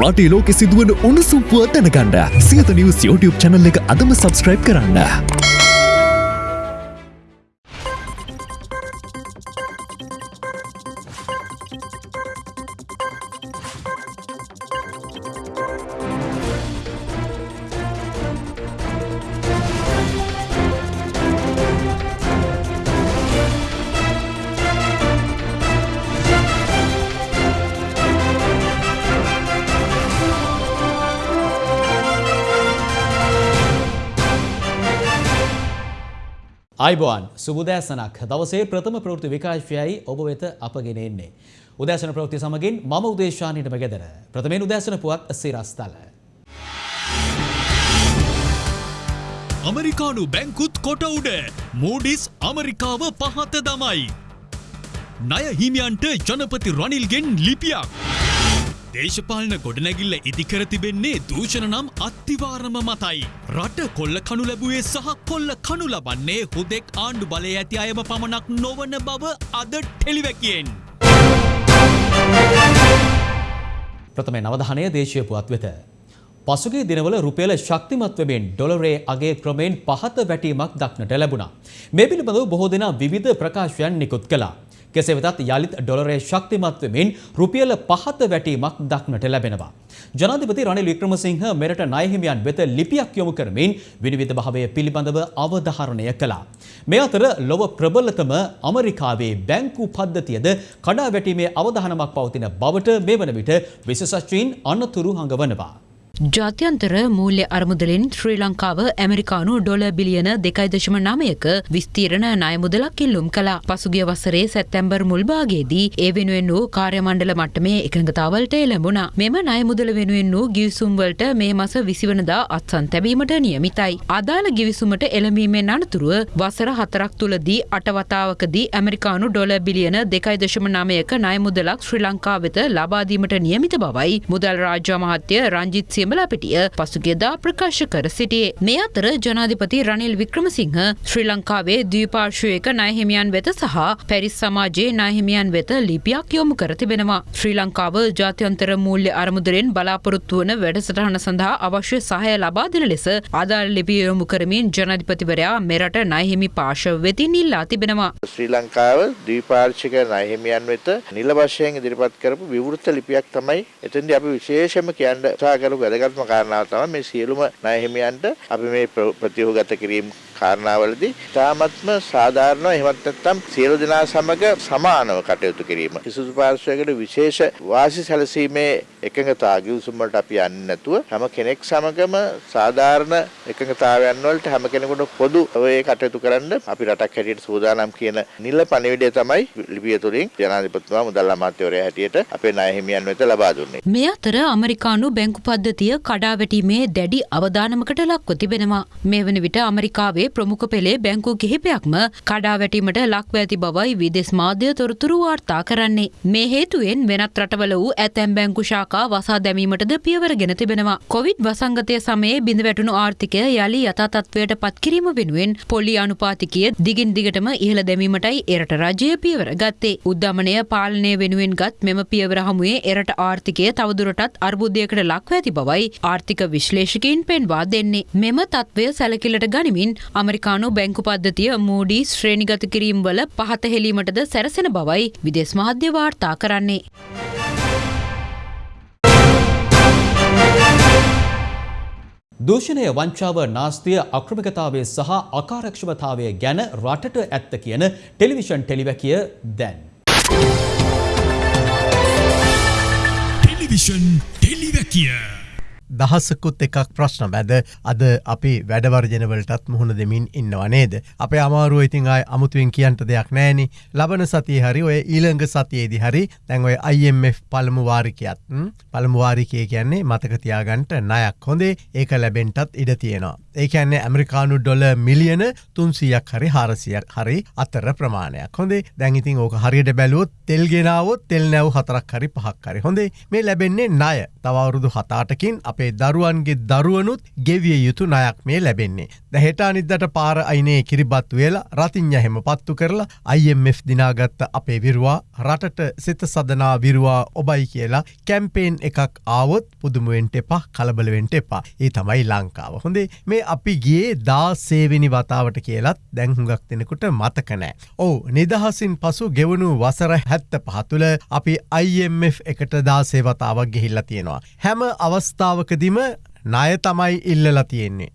රටේ ලෝකෙ සිදුවන උණුසුම්පුව දැනගන්න සියත නිවස් YouTube චැනල් එක අදම සබස්ක්‍රයිබ් කරන්න. අයිබෝන් සුබදෑසනක් දවසේ ප්‍රථම ප්‍රෘති විකාශයයි ඔබ වෙත අපගෙන එන්නේ. උදෑසන ප්‍රෘති සමගින් මම උදේශානයට මගෙදර ප්‍රථමෙන් උදෑසන පුවත් සිරස්තල. අමරිකානු බැංකුත් කොට උඩ මූඩිස් අමරිකාව පහත දමයි. නය හිමියන්ට ජනපති රනිල්ගෙන් ලිපියක්. දේශපාලන ගොඩනැගිල්ල ඉදිකර තිබෙන්නේ දූෂණ නම් අත්තිවාරම මතයි. රට කොල්ල කනු ලැබුවේ සහ කොල්ල කනු ලබන්නේ හුදෙක් ආණ්ඩු බලය ඇති අයම පමණක් නොවන බව අද ටෙලිවැකියෙන්. ප්‍රථමේ නවධානය දේශය පුවත් වෙත. පසුගේ දිනවල රුපියල ශක්තිමත්වමෙන් ඩොලරේ අගේ ක්‍රමයෙන් පහත වැටීමක් දක්නට ලැබුණා. මේ පිළිබඳව බොහෝ දෙනා විවිධ ප්‍රකාශයන් නිකුත් කළා. කෙසේ වෙතත් යළිත් ඩොලරේ ශක්තිමත් වෙමින් රුපියල පහත වැටීමක් දක්නට ලැබෙනවා. ජනාධිපති රනිල් වික්‍රමසිංහ මෙරට ණයහිමියන් වෙත ලිපියක් යොමු කරමින් විනිවිද භාවය පිළිබඳව අවධාරණය කළා. මේ අතර ලොව ප්‍රබලතම අමරිකාවේ බැංකු පද්ධතියද කඩා වැටීමේ අවධානමක් පවතින බවට මේ වන විට විශේෂඥයින් අනතුරු හඟවනවා. ජාත්‍යන්තර මූල්‍ය අරමුදලින් ශ්‍රී ලංකාව ඇමරිකානු ඩොල බිලියන දෙකයි දශම නමයක විස්තීරණ ණයමුදලක් ඉල්ලුම් කළා. පසුගිය වසරේ සැප්තැම්බර් මුල්භාගයේදී ඒ වෙනුවෙන් වූ කාර්යමණ්ඩල මට්ටමේ එකඟතාවලට එළඹුණා. මෙම ණයමුදල වෙනුවෙන් වූ ගිවිසුම් වලට මේ මාස 20 වෙනිදා අත්සන් තැබීමට නියමිතයි. අදාළ ගිවිසුමට එළඹීමෙන් අනතුරුව වසර හතරක් තුලදී අට වතාවකදී ඇමරිකානු ඩොල බිලියන දෙකයි දශම නමයක ණයමුදලක් ශ්‍රී ලංකාව වෙත ලබා දීමට නියමිත බවයි මුදල් රාජ්‍ය අමාත්‍ය රංජිත් සියඹලාපිටිය පසුගියදා ප්‍රකාශ කර සිටියේ. මේ අතර ජනාධිපති රනිල් වික්‍රමසිංහ ශ්‍රී ලංකාවේ ද්වීපාර්ශ්වයක ණයහිමියන් වෙත සහ පැරිස් සමාජයේ ණයහිමියන් වෙත ලිපියක් යොමු කර තිබෙනවා. ශ්‍රී ලංකාව ජාත්‍යන්තර මූල්‍ය අරමුදලෙන් බලාපොරොත්තු වන වැඩසටහන සඳහා අවශ්‍ය සහාය ලබා දෙන ලෙස අදාළ ලිපිය යොමු කරමින් ජනාධිපතිවරයා මෙරට ණයහිමි පාර්ශව වෙතින් ඉල්ලා තිබෙනවා. ශ්‍රී ලංකාව ද්වීපාර්ශ්වික ණයහිමියන් වෙත නිල වශයෙන් ඉදිරිපත් කරපු විවෘත ලිපියක් තමයි එතෙන්දී අපි විශේෂයෙන්ම කියන්න උත්සාහ කරපු වැදගත්ම කාරණාව තමයි මේ සියලුම ණය හිමියන්ට අපි මේ ප්‍රතිවගත කිරීම කාරණාවලදී තාමත්ම සාධාරණව එහෙමත් නැත්නම් සියලු දෙනා සමග සමානව කටයුතු කිරීම. කිසිදු පාර්ශ්වයකට විශේෂ වාසි සැලසීමේ එකඟතා ගිවිසුම් වලට අපි යන්නේ නැතුව හැම කෙනෙක් සමගම සාධාරණ එකඟතාවයන් වලට හැම කෙනෙකුට පොදු ඔය කටයුතු කරන්න අපි රටක් හැටියට සූදානම් කියන නිල පණිවිඩය තමයි ලිපිය තුලින් ජනාධිපතිතුමා මුදල් අමාත්‍යවරයා හැටියට අපේ ණය හිමියන් වෙත ලබා දුන්නේ. මේ අතර අමරිකානු බැංකු පද්ධතිය කඩාවැටීමේ දැඩි අවධානමකට ලක්ව තිබෙනවා. මේ වන විට අමරිකාවේ ප්‍රමුඛ පෙළේ බැංකු කිහිපයක්ම කඩාවැටීමට ලක්ව ඇති බවයි විදෙස් මාධ්‍ය තොරතුරු වාර්තා කරන්නේ. මේ හේතුවෙන් වෙනත් රටවල වූ ඇතැම් බැංකු ශාකා වසා දැමීමටද පියවරගෙන තිබෙනවා. කොවිඩ් වසංගතය සමයේ බිඳ වැටුණු ආර්ථිකය යළි යථා තත්ත්වයට පත්කිරීම වෙනුවෙන් පොලි අනුපාතිකය දිගින් දිගටම ඉහළ දැමීමටයි එරට රජය පියවර ගත්තේ. උද්ධමනය පාලනය වෙනුවෙන් ගත් මෙම පියවර හමුවේ එරට ආර්ථිකය තවදුරටත් අර්බුදයකට ලක්ව ඇති බවයි ආර්ථික විශ්ලේෂකයින් පෙන්වා දෙන්නේ. මෙම තත්ත්වය සැලකිලට ගනිමින් අමරිකානු බැංකු පද්ධතිය මූඩී ශ්‍රේණිගත කිරීම් වල පහත හෙලීමටද සැරසෙන බවයි විදෙස් මාධ්‍ය වාර්තා කරන්නේ. දූෂණය වංචාව නාස්තිය අක්‍රමිකතාවය සහ අකාරක්ෂමතාවය ගැන රටට ඇත්ත කියන ටෙලිවිෂන් ටෙලිවැකිය දැන්. ටෙලිවිෂන් ටෙලිවැකිය. දහස්සකුත් එකක් ප්‍රශ්න. මැද අද අපි වැඩවර්ජනවලටත් මුහුණ දෙමින් ඉන්නවා නේද. අප අමාරුව ඉතින් අයි අමුතුවෙන් කියන්ට දෙයක් නෑනි ලබන සතිය හරි ඔය ඊළඟ සතියේදි හරි දැන් ඔය IMF පළමුවාරිකයත් පළමුවාරිකය කියන්නේ මතකතියාගන්ට නයක් හොඳේ. ඒක ලැබෙන්ටත් ඉඩ තියෙනවා. ඒ ඇන්නේ ඇමරිකානු ඩොල මිලියන තුන්සියක් හරි හාරසියක් හරි අතර ප්‍රමාණයක් හොඳේ. දැඟඉතින් ඕක හරියට බැලුවොත් තෙල්ගෙනාවොත් තෙල් නැව් හතරක් හරි පහක් හරි හොඳේ. මේ ලැබෙන්නේ ණය. තවරුදු හතාටකින් අප අපේ දරුවන්ගේ දරුවනුත් ගෙවිය යුතු නයක් මේ ලැබෙන්නේ. දැහෙට අනිද්දට පාර අයිනේ කිරිබත් වෙලා රතිං්ඥ හෙම පත්තු කරලා IMF දිනාගත්ත අපේ විරවා රටට සිත සදනා විරවා ඔබයි කියලා කැම්පේෙන් එකක් ආවොත් පුදුමුවෙන්ට එපා කලබලවෙන්ට එපා ඒ තමයි ලංකාව. හොඳේ මේ අපි ගියේ දා සේවිනි වතාවට කියලත් දැංහුගක් දෙෙනෙකුට මතකනෑ. ඕ නිදහසින් පසු ගෙවුණු වසර හැත්ත පහතුළ අපි IMF එකට දාසේවතාවක් ගෙහිල්ල තියෙනවා. හැම අවස්ථාවකදිම ණය තමයි ඉල්ලලා තියෙන්නේ.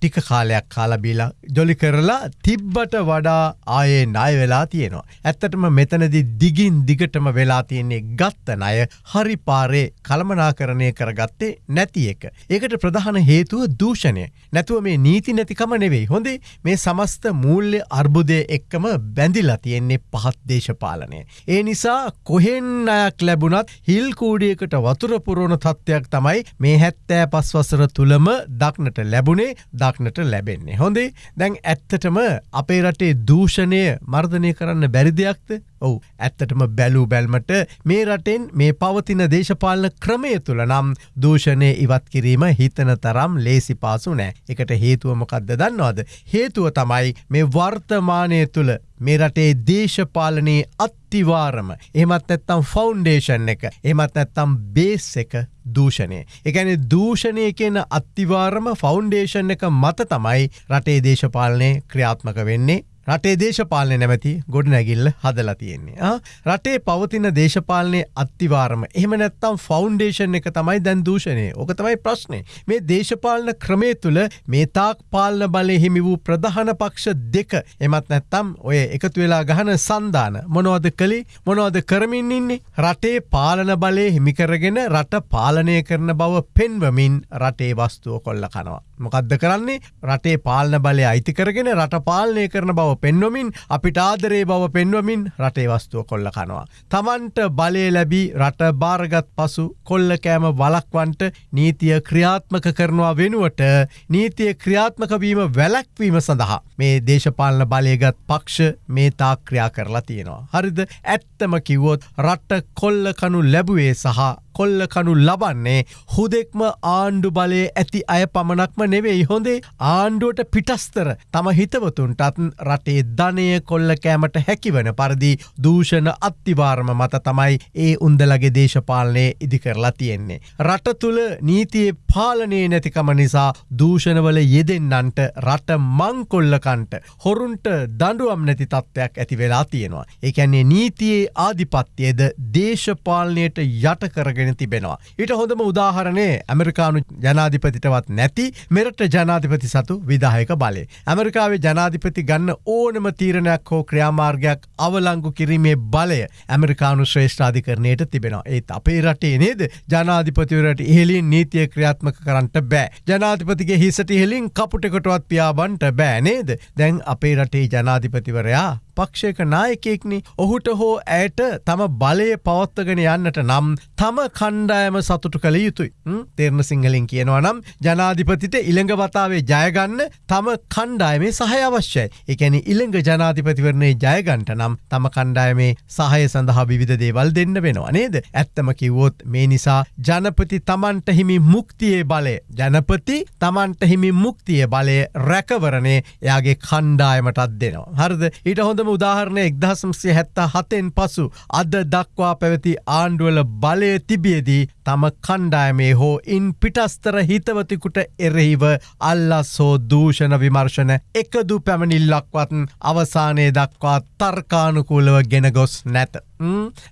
ටික කාලයක් කාලබීලා ජොලි කරලා තිබ්බට වඩා ආයේ ණය වෙලා තියෙනවා. ඇත්තටම මෙතනදි දිගින් දිගටම වෙලා තියෙන්නේ ගත්ත ණය හරි පාරේ කළමනාකරණය කරගත්තේ නැති එක. ඒකට ප්‍රධාන හේතුව දූෂණය. නැතුව මේ නීති නැතිකම නෙවෙයි. හොඳේ මේ සමස්ත මූල්‍ය අර්බුදය එක්කම බැඳිලා තියෙන්නේ පහත් දේශපාලනය. ඒ නිසා කොහෙන් අයක් ලැබුණත් හිල් කූඩියකට වතුර පුරෝණ තත්ත්වයක් තමයි මේ හැත්තෑ පස්වසර තුළම දක්නට ලැබුණේ දක්නට ලැබෙන්නේ. හොඳේ දැන් ඇත්තටම අපේ රටේ දූෂණය මර්ධනය කරන්න බැරි දෙයක්ද? ඔවු. ඇත්තටම බැලූ බැල්මට මේ රටෙන් මේ පවතින දේශපාලන ක්‍රමය තුළ නම් දූෂණය ඉවත් කිරීම හිතන තරම් ලේසි පාසු නෑ. එකට හේතුවමකක්ද දන්නවාද. හේතුව තමයි මේ වර්තමානය තුළ මේ රටේ දේශපාලනයේ අත්තිවාරම එමත් ඇත්තම් ෆෞන්ඩේෂන් එක. එමත් ඇත්තම් බේස් එක. දූෂණය. එකැන දූෂණය කියන අත්තිවාරම ෆෞන්ඩේෂන් එක මත තමයි රටේ දේශපාලනය ක්‍රියාත්මක වෙන්නේ රටේ දේශපාලනය නැමැති ගොඩ නැගිල්ල හදලා තියෙන්නේ. රටේ පවතින දේශපාලනය අත්තිවාරම එහම නැත්තම් ෆෞන්ඩේෂන් එක තමයි දැන් දූෂණය ඕක තමයි ප්‍රශ්නය. මේ දේශපාලන ක්‍රමේ තුළ මේ තාක් පාලන බලය හිමි වූ ප්‍රධාන පක්ෂ දෙක එමත් නැත්තම් ඔය එකතු වෙලා ගහන සන්ධාන මොනවද කළේ මොනවද කරමින් ඉන්නේ රටේ පාලන බලය හිමිකරගෙන රට පාලනය කරන බව පෙන්වමින් රටේ වස්තුව කොල්ල කනවා. මොකක්ද කරන්නේ රටේ පාලන බලය අයිති කරගෙන රට පාලනය කරන බව පෙන්වමින් අපිට ආදරේ බව පෙන්වමින් රටේ වස්තුව කොල්ල කනවා. තමන්ට බලය ලැබී රට භාරගත් පසු කොල්ල කෑම වලක්වන්ට නීතිය ක්‍රියාත්මක කරනවා වෙනුවට නීතිය ක්‍රියාත්මකවීම වැලැක්වීම සඳහා මේ දේශපාලන බලයගත් පක්ෂ මේ තා ක්‍රියා කරලා තියෙනවා. හරිද ඇත්තම කිව්වොත් රට්ට කොල්ල කනු ලැබුවේ සහ කොල්ල කනු ලබන්නේ හුදෙක්ම ආණ්ඩු බලය ඇති අය පමණක්ම නෙවෙයි හොඳේ ආණ්ඩුවට පිටස්තර තම හිතවතුන්ටත් රටේ ධනය කොල්ල කෑමට හැකිවන පරදි දූෂණ අත්තිවාර්ම මත තමයි ඒ උන්දලගේ දේශපාලනය ඉදිකරලා තියෙන්නේ. රට තුළ නීතියේ පාලනය නැතිකම නිසා දූෂණවල යෙදෙන්නන්ට රට මංකොල්ලකන්ට හොරුන්ට දඩුවම් නැති තත්ත්වයක් ඇති වෙලා තියෙනවා. එකන්නේ නීතියේ ආධිපත්‍යයද දේශපාලනයට යට කරගෙන තිබෙනවා. ඊට හොඳම උදාහරණය ඇමරිකානු ජනාධිපතිටවත් නැති මෙරට ජනාධිපති සතු විදාහයක බලය. ඇමරිකාවේ ජනාධිපති ගන්න ඕනම තීරණයක් හෝ ක්‍රියාමාර්ගයක් අවලංගු කිරීමේ බලය ඇමරිකානු ශ්‍රේෂ්ඨාධිකරණයට තිබෙනවා. ඒත් අපේ රටේ නේද ජනාධිපතිවරට ඉහලින් නීතිය ක්‍රියාත්මක කරන්නට බෑ. ජනාධිපතිගේ හිසට ඉහලින් කපුටකොටවත් පියාබන්ට බෑ නේද. දැන් අපේ රටේ ජනාධිපතිවරයා පක්ෂයක නායකෙක්නි ඔහුට හෝ ඇයට තම බලය පවත්වගෙන යන්නට නම් තම කණ්ඩායම සතුටු කළ යුතුයි. තෙරණ සිංහලින් කියනවා නම් ජනාධිපතිට ඉළඟ වතාවේ ජයගන්න තම කණ්ඩායමේ සහය අවශ්‍යයි. එකැන ඉළඟ ජනාධිපතිවරණේ ජයගන්ට නම් තම කණ්ඩායමේ සහය සඳහා විධ දේවල් දෙන්න වෙනවා නේද? ඇත්තම කිව්වොත් මේ නිසා ජනපති තමන්ට හිමි මුක්තියේ බලය ජනපති තමන්ට හිමි මුක්තිය බලය රැකවරණය එයාගේ කණ්ඩායමටත් දෙනවා. හරද? ඊට හොඳම උදාහරණය එක්දහසම්සිය හැත්තා හතෙන් පසු අද දක්වා පැවති ආණ්ඩුවල බලය තිබියදී තම කණ්ඩායමේ හෝ ඉන් පිටස්තර හිතවතිකුට එරෙහිව අල්ලස් හෝ දූෂණ විමර්ශන එකදු පැමණිල්ලක්වත් අවසානය දක්වා තර්කානුකූලව ගෙන ගොස් නැත.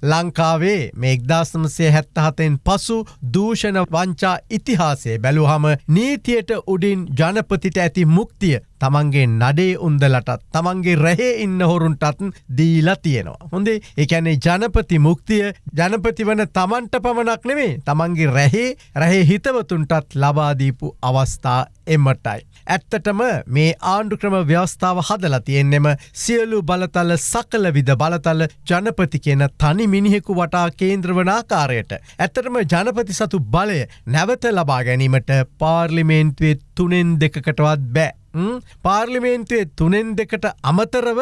ලංකාවේ මේ එක්දාසමසය හැත්තහතෙන් පසු දූෂණ වංචා ඉතිහාසේ බැලුහම නීතියට උඩින් ජනපතිට ඇති මුක්තිය තමන්ගේ නඩේ උන්දලටත් තමන්ගේ රැහේ ඉන්න හොරුන්ටත් දීලා තියෙනවා. හොඳේ එකැනේ ජනපති මුක්තිය ජනපති වන තමන්ට පමණක් නෙමේ තමන්ගේ රැහේ රැහේ හිතවතුන්ටත් ලබාදීපු අවස්ථා එමටයි. ඇත්තටම මේ ආණ්ඩු ක්‍රම ව්‍යවස්ථාව හදලා තියෙන්නෙම සියලු බලතල සකල විද බලතල ජනපති කියන තනි මිනිහෙකු වටා කේන්ද්‍රවනාකාරයට. ඇත්තටම ජනපති සතු බලය නැවත ලබා ගැනීමට පාර්ලිමේන්තුවේ තුනෙන් දෙකකටවත් බෑ. ම්? පාර්ලිමේන්තුවේ තුනෙන් දෙකට අමතරව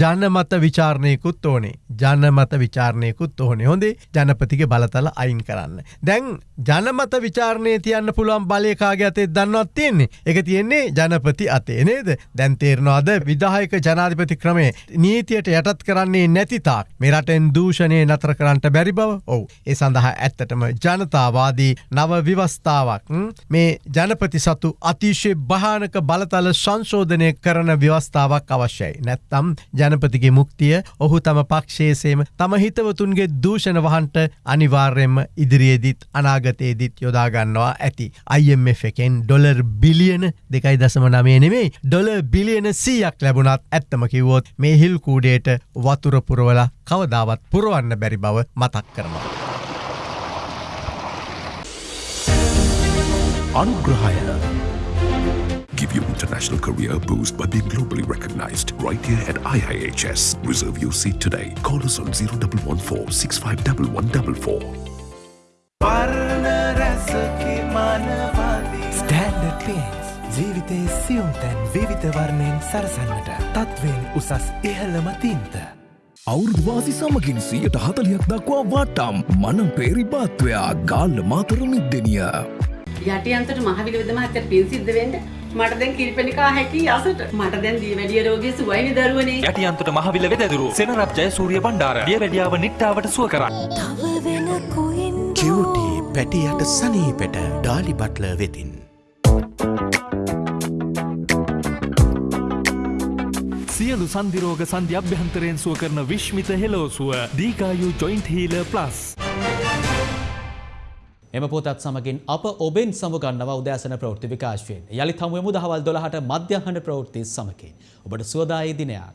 ජනමත විචාරණයකුත් ඕනේ. ජනමත විචාරණයකුත් ඕනේ. හොඳේ ජනපතිගේ බලතල අයින් කරන්න. දැන් ජනමත විචාරණය තියන්න පුළුවන් බලයකාගේ අතේ දන්නවත් තියෙන්නේ? එක තියෙන්නේ ජනපති අතේ නේද? දැන්තේරනවාද විදාහයක ජනාධිපති ක්‍රමේ නීතියට යටත් කරන්නේ නැතිතාක් මෙරටෙන් දූෂණය නතර කරන්නට බැරි බව? ඔවු. ඒ සඳහා ඇත්තටම ජනතාවාදී නව විවස්ථාවක් ම්? මේ ජනපති සතු අතිශය භානක බලතල සංශෝධනය කරන ව්‍යවස්ථාවක් අවශ්‍යයි නැත්තම් ජනපතිගේ මුක්තිය ඔහු තම පක්ෂේසේම තම හිතවතුන්ගේ දූෂණ වහන්ට අනිවාර්යෙන්ම ඉදිරියේදිත් අනාගතයේදිත් යොදාගන්නවා ඇති IMF එකෙන් ඩොලර් බිලියන දෙකයි දසම නමේ නෙමේ ඩොල බිලියන සීයක් ලැබුණත් ඇත්තම කිව්වොත් මේ හිල් කූඩේට වතුරපුරවල කවදාවත් පුරුවන්න බැරි බව මතක් කරනවා. අනුග්‍රහය Give your international career a boost by being globally recognized right here at IIHS. Reserve your seat today. Call us on 0114 651144. Standard paints ජීවිතයේ සියුම් තැන් විවිධ වර්ණයෙන් සරසන්නට තත්වෙන් උසස් ඉහළම තින්ත. අවුරුදවාසි සමගින් සියයට හතලියක් දක්වා වටම් මනම් පේරිපාත්වයා ගාල්ල මාතර නිද්දනිය. යටියන්තට මහවිල විද මහත්තයට පින් සිද්ධ වෙන්න මට දැන් කිරිපෙනිකා හැකි අසට මට දැන් දී වැඩිය රෝගී සුවයිනි දරුවනේ යටියන්තට මහවිල වෙදදුරු සෙනරප්ජය සූරිය බණ්ඩාර දිය වැඩියාව නිට්ටාවට සුව කරන්න. කිවටි පැටියට සනීපෙට ඩාලි බට්ල වෙතින්. සියලු සන්දිරෝග සන්ධ්‍ය අභ්‍යන්තරයෙන් සුව කරන විශ්මිත හෙලෝසුව දීකායු ජොයින්ට හීල ප්ලස්. එම පොතත් සමගින් අප ඔබෙන් සමුගන්නව උදෑසන ප්‍රවෘත්ති විකාශයෙන් යළි හමුවමු දහවල් දොළහට මධ්‍යහන ප්‍රවෘත්ති සමකින් ඔබට සුවදායි දිනයක්.